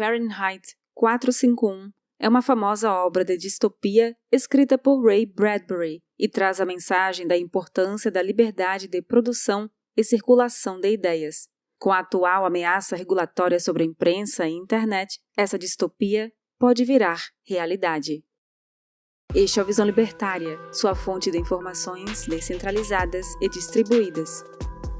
Fahrenheit 451 é uma famosa obra de distopia escrita por Ray Bradbury e traz a mensagem da importância da liberdade de produção e circulação de ideias. Com a atual ameaça regulatória sobre a imprensa e internet, essa distopia pode virar realidade. Este é o Visão Libertária, sua fonte de informações descentralizadas e distribuídas.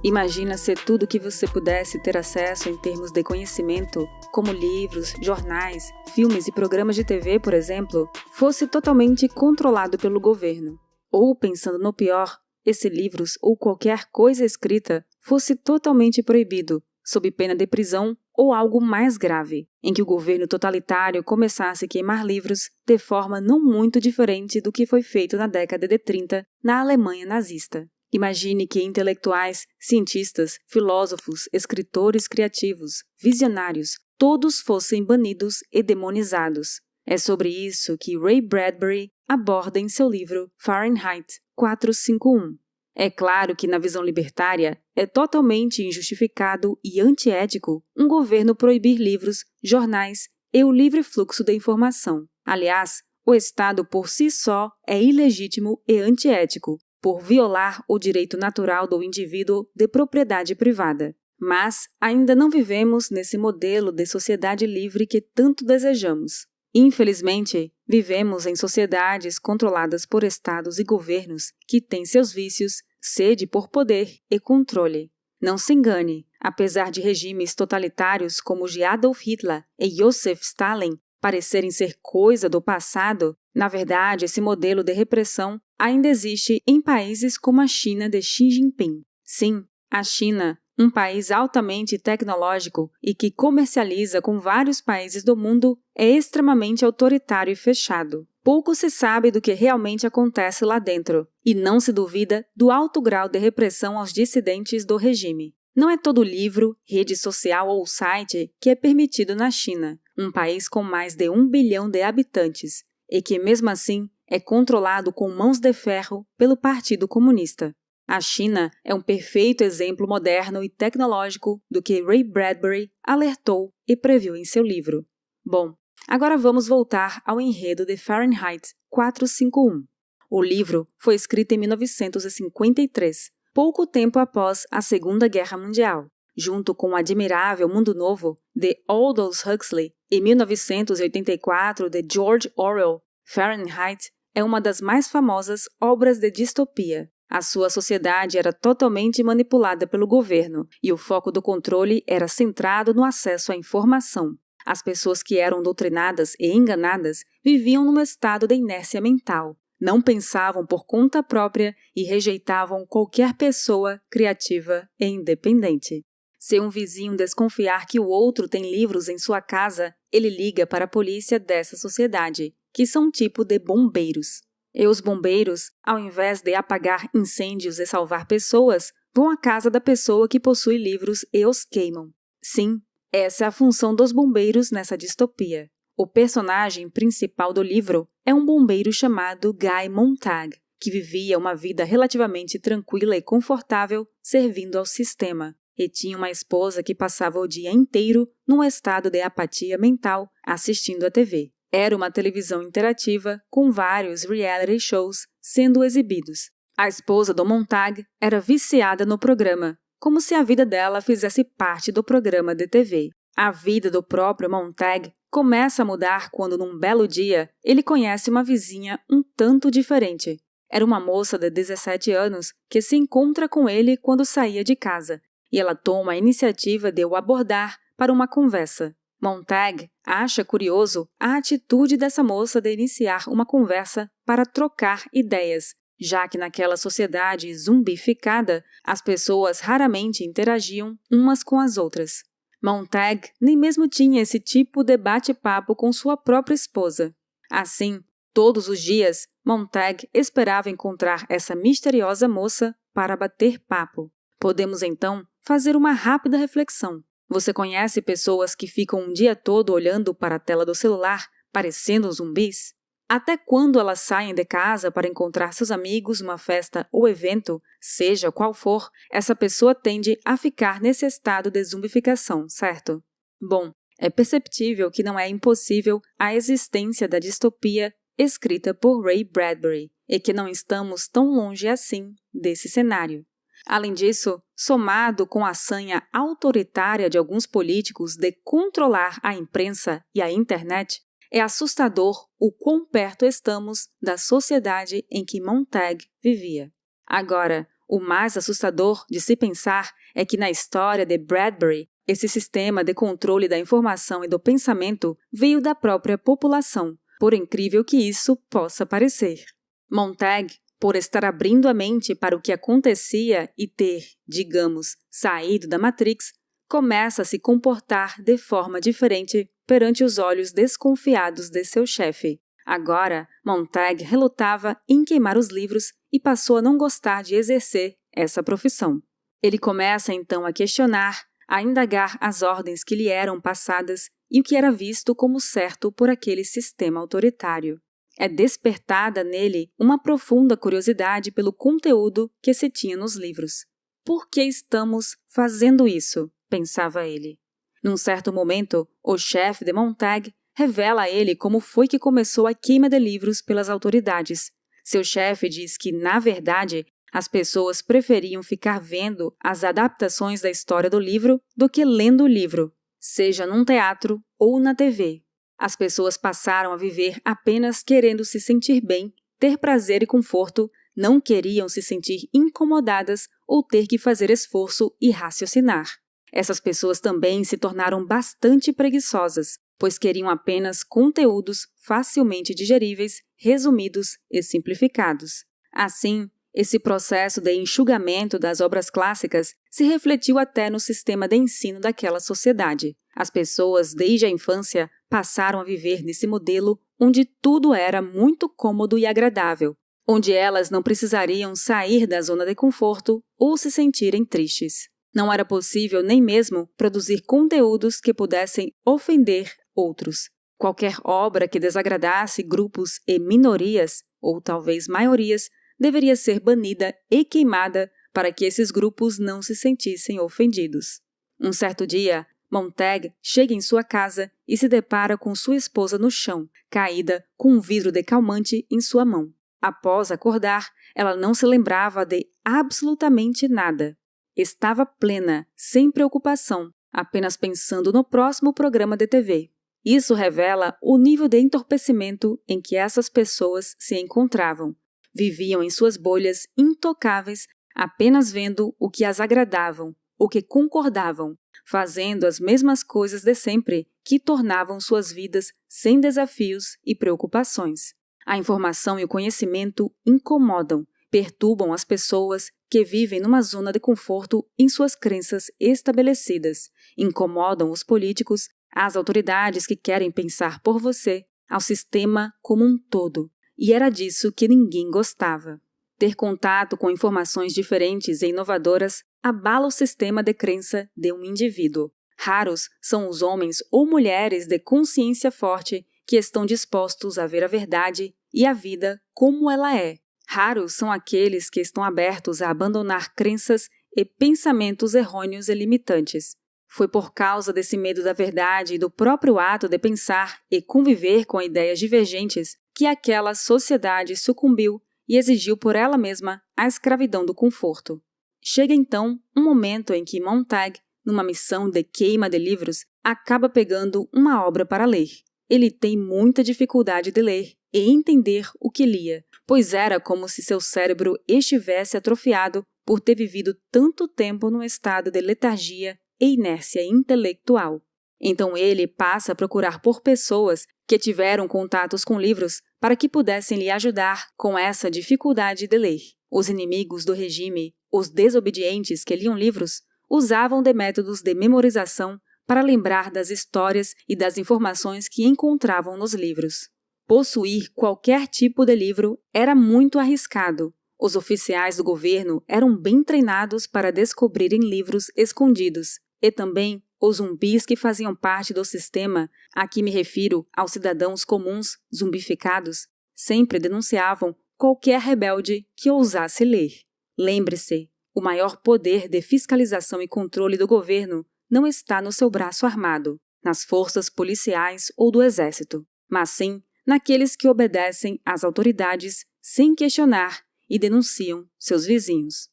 Imagina se tudo que você pudesse ter acesso em termos de conhecimento, como livros, jornais, filmes e programas de TV, por exemplo, fosse totalmente controlado pelo governo. Ou, pensando no pior, esse livros ou qualquer coisa escrita fosse totalmente proibido, sob pena de prisão ou algo mais grave, em que o governo totalitário começasse a queimar livros de forma não muito diferente do que foi feito na década de 30 na Alemanha nazista. Imagine que intelectuais, cientistas, filósofos, escritores criativos, visionários, todos fossem banidos e demonizados. É sobre isso que Ray Bradbury aborda em seu livro Fahrenheit 451. É claro que, na visão libertária, é totalmente injustificado e antiético um governo proibir livros, jornais e o livre fluxo da informação. Aliás, o Estado por si só é ilegítimo e antiético, por violar o direito natural do indivíduo de propriedade privada. Mas ainda não vivemos nesse modelo de sociedade livre que tanto desejamos. Infelizmente, vivemos em sociedades controladas por estados e governos que têm seus vícios, sede por poder e controle. Não se engane, apesar de regimes totalitários como o de Adolf Hitler e Joseph Stalin parecerem ser coisa do passado, na verdade, esse modelo de repressão ainda existe em países como a China de Xi Jinping. Sim, a China, um país altamente tecnológico e que comercializa com vários países do mundo, é extremamente autoritário e fechado. Pouco se sabe do que realmente acontece lá dentro, e não se duvida do alto grau de repressão aos dissidentes do regime. Não é todo livro, rede social ou site que é permitido na China, um país com mais de um bilhão de habitantes, e que, mesmo assim, é controlado com mãos de ferro pelo Partido Comunista. A China é um perfeito exemplo moderno e tecnológico do que Ray Bradbury alertou e previu em seu livro. Bom, agora vamos voltar ao enredo de Fahrenheit 451. O livro foi escrito em 1953, pouco tempo após a Segunda Guerra Mundial, junto com o admirável Mundo Novo de Aldous Huxley e 1984 de George Orwell. Fahrenheit é uma das mais famosas obras de distopia. A sua sociedade era totalmente manipulada pelo governo e o foco do controle era centrado no acesso à informação. As pessoas que eram doutrinadas e enganadas viviam num estado de inércia mental, não pensavam por conta própria e rejeitavam qualquer pessoa criativa e independente. Se um vizinho desconfiar que o outro tem livros em sua casa, ele liga para a polícia dessa sociedade, que são um tipo de bombeiros. E os bombeiros, ao invés de apagar incêndios e salvar pessoas, vão à casa da pessoa que possui livros e os queimam. Sim, essa é a função dos bombeiros nessa distopia. O personagem principal do livro é um bombeiro chamado Guy Montag, que vivia uma vida relativamente tranquila e confortável servindo ao sistema, e tinha uma esposa que passava o dia inteiro num estado de apatia mental assistindo a TV. Era uma televisão interativa com vários reality shows sendo exibidos. A esposa do Montag era viciada no programa, como se a vida dela fizesse parte do programa de TV. A vida do próprio Montag começa a mudar quando, num belo dia, ele conhece uma vizinha um tanto diferente. Era uma moça de 17 anos que se encontra com ele quando saía de casa, e ela toma a iniciativa de o abordar para uma conversa. Montag acha curioso a atitude dessa moça de iniciar uma conversa para trocar ideias, já que naquela sociedade zumbificada as pessoas raramente interagiam umas com as outras. Montag nem mesmo tinha esse tipo de bate-papo com sua própria esposa. Assim, todos os dias, Montag esperava encontrar essa misteriosa moça para bater papo. Podemos então fazer uma rápida reflexão. Você conhece pessoas que ficam um dia todo olhando para a tela do celular, parecendo zumbis? Até quando elas saem de casa para encontrar seus amigos numa festa ou evento, seja qual for, essa pessoa tende a ficar nesse estado de zumbificação, certo? Bom, É perceptível que não é impossível a existência da distopia escrita por Ray Bradbury e que não estamos tão longe assim desse cenário. Além disso, somado com a sanha autoritária de alguns políticos de controlar a imprensa e a internet, é assustador o quão perto estamos da sociedade em que Montag vivia. Agora, o mais assustador de se pensar é que na história de Bradbury, esse sistema de controle da informação e do pensamento veio da própria população, por incrível que isso possa parecer. Montag, por estar abrindo a mente para o que acontecia e ter, digamos, saído da Matrix, começa a se comportar de forma diferente perante os olhos desconfiados de seu chefe. Agora, Montag relutava em queimar os livros e passou a não gostar de exercer essa profissão. Ele começa então a questionar, a indagar as ordens que lhe eram passadas e o que era visto como certo por aquele sistema autoritário. É despertada nele uma profunda curiosidade pelo conteúdo que se tinha nos livros. Por que estamos fazendo isso? pensava ele. Num certo momento, o chefe de Montag revela a ele como foi que começou a queima de livros pelas autoridades. Seu chefe diz que, na verdade, as pessoas preferiam ficar vendo as adaptações da história do livro do que lendo o livro, seja num teatro ou na TV. As pessoas passaram a viver apenas querendo se sentir bem, ter prazer e conforto, não queriam se sentir incomodadas ou ter que fazer esforço e raciocinar. Essas pessoas também se tornaram bastante preguiçosas, pois queriam apenas conteúdos facilmente digeríveis, resumidos e simplificados. Assim, esse processo de enxugamento das obras clássicas se refletiu até no sistema de ensino daquela sociedade. As pessoas, desde a infância, passaram a viver nesse modelo onde tudo era muito cômodo e agradável, onde elas não precisariam sair da zona de conforto ou se sentirem tristes. Não era possível nem mesmo produzir conteúdos que pudessem ofender outros. Qualquer obra que desagradasse grupos e minorias, ou talvez maiorias, deveria ser banida e queimada para que esses grupos não se sentissem ofendidos. Um certo dia, Montag chega em sua casa e se depara com sua esposa no chão, caída com um vidro de calmante em sua mão. Após acordar, ela não se lembrava de absolutamente nada. Estava plena, sem preocupação, apenas pensando no próximo programa de TV. Isso revela o nível de entorpecimento em que essas pessoas se encontravam. Viviam em suas bolhas intocáveis, apenas vendo o que as agradavam, o que concordavam, fazendo as mesmas coisas de sempre que tornavam suas vidas sem desafios e preocupações. A informação e o conhecimento incomodam, perturbam as pessoas que vivem numa zona de conforto em suas crenças estabelecidas, incomodam os políticos, as autoridades que querem pensar por você, ao sistema como um todo. E era disso que ninguém gostava. Ter contato com informações diferentes e inovadoras abala o sistema de crença de um indivíduo. Raros são os homens ou mulheres de consciência forte que estão dispostos a ver a verdade e a vida como ela é, Raros são aqueles que estão abertos a abandonar crenças e pensamentos errôneos e limitantes. Foi por causa desse medo da verdade e do próprio ato de pensar e conviver com ideias divergentes que aquela sociedade sucumbiu e exigiu por ela mesma a escravidão do conforto. Chega então um momento em que Montag, numa missão de queima de livros, acaba pegando uma obra para ler. Ele tem muita dificuldade de ler e entender o que lia, pois era como se seu cérebro estivesse atrofiado por ter vivido tanto tempo num estado de letargia e inércia intelectual. Então ele passa a procurar por pessoas que tiveram contatos com livros para que pudessem lhe ajudar com essa dificuldade de ler. Os inimigos do regime, os desobedientes que liam livros, usavam de métodos de memorização para lembrar das histórias e das informações que encontravam nos livros. Possuir qualquer tipo de livro era muito arriscado. Os oficiais do governo eram bem treinados para descobrirem livros escondidos, e também os zumbis que faziam parte do sistema, a que me refiro aos cidadãos comuns zumbificados, sempre denunciavam qualquer rebelde que ousasse ler. Lembre-se, o maior poder de fiscalização e controle do governo não está no seu braço armado, nas forças policiais ou do exército, mas sim naqueles que obedecem às autoridades sem questionar e denunciam seus vizinhos.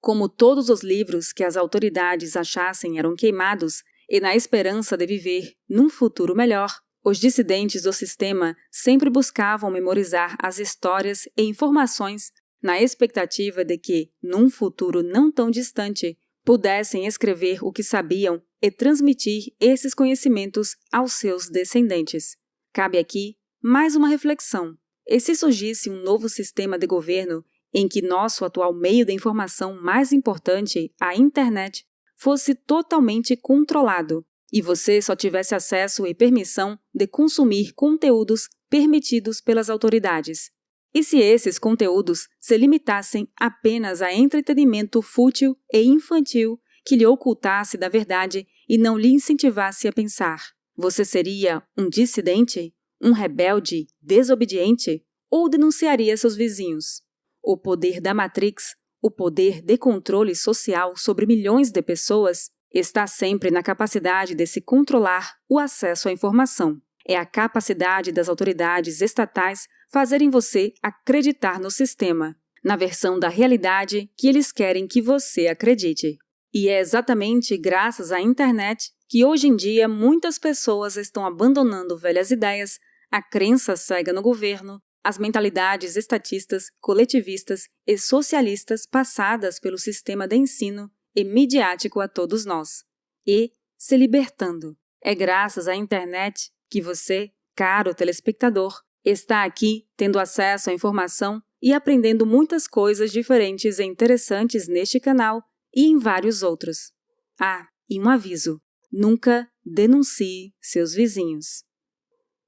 Como todos os livros que as autoridades achassem eram queimados, e na esperança de viver num futuro melhor, os dissidentes do sistema sempre buscavam memorizar as histórias e informações na expectativa de que, num futuro não tão distante, pudessem escrever o que sabiam e transmitir esses conhecimentos aos seus descendentes. Cabe aqui mais uma reflexão. E se surgisse um novo sistema de governo em que nosso atual meio de informação mais importante, a internet, fosse totalmente controlado e você só tivesse acesso e permissão de consumir conteúdos permitidos pelas autoridades. E se esses conteúdos se limitassem apenas a entretenimento fútil e infantil que lhe ocultasse da verdade e não lhe incentivasse a pensar? Você seria um dissidente? Um rebelde desobediente? Ou denunciaria seus vizinhos? O poder da Matrix, o poder de controle social sobre milhões de pessoas, está sempre na capacidade de se controlar o acesso à informação. É a capacidade das autoridades estatais fazerem você acreditar no sistema, na versão da realidade que eles querem que você acredite. E é exatamente graças à internet que hoje em dia muitas pessoas estão abandonando velhas ideias, a crença cega no governo, as mentalidades estatistas, coletivistas e socialistas passadas pelo sistema de ensino e midiático a todos nós, e se libertando. É graças à internet que você, caro telespectador, está aqui tendo acesso à informação e aprendendo muitas coisas diferentes e interessantes neste canal e em vários outros. Ah, e um aviso: nunca denuncie seus vizinhos.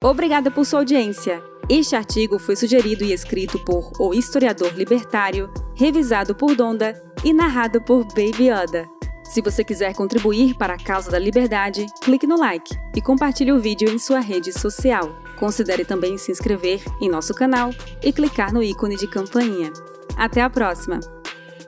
Obrigada por sua audiência. Este artigo foi sugerido e escrito por O Historiador Libertário, revisado por Donda e narrado por Baby Yoda. Se você quiser contribuir para a causa da liberdade, clique no like e compartilhe o vídeo em sua rede social. Considere também se inscrever em nosso canal e clicar no ícone de campainha. Até a próxima!